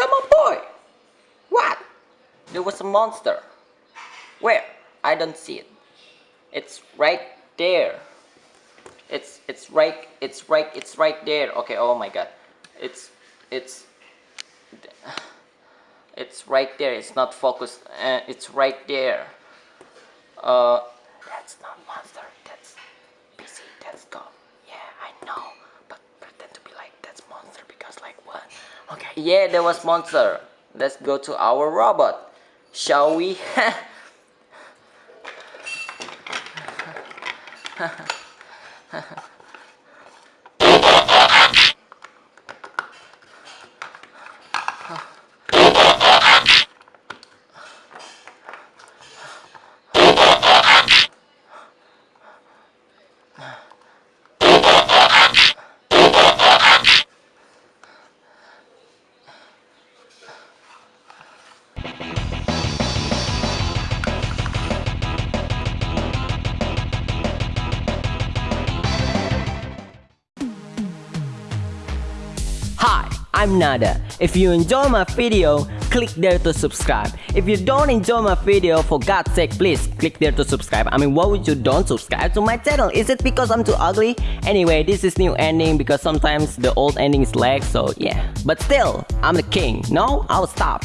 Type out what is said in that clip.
Yeah, my boy. What? There was a monster. Where? I don't see it. It's right there. It's it's right it's right it's right there. Okay, oh my god. It's it's it's right there. It's not focused. Uh, it's right there. Uh that's not monster. That's busy. That's God. Yeah, I know. But pretend to be like that's monster because like what? Okay, yeah, there was monster. Let's go to our robot. Shall we? Hi, I'm Nada. If you enjoy my video, click there to subscribe. If you don't enjoy my video, for God's sake, please click there to subscribe. I mean, why would you don't subscribe to my channel? Is it because I'm too ugly? Anyway, this is new ending because sometimes the old ending is lag, so yeah. But still, I'm the king. No, I'll stop.